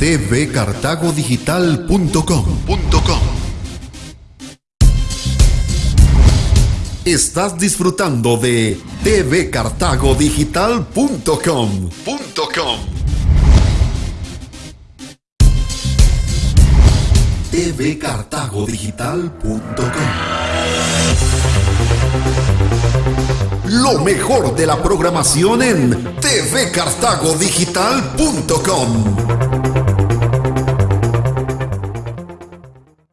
tvcartagodigital.com. Estás disfrutando de tvcartagodigital.com. tvcartagodigital.com. Lo mejor de la programación en tvcartagodigital.com.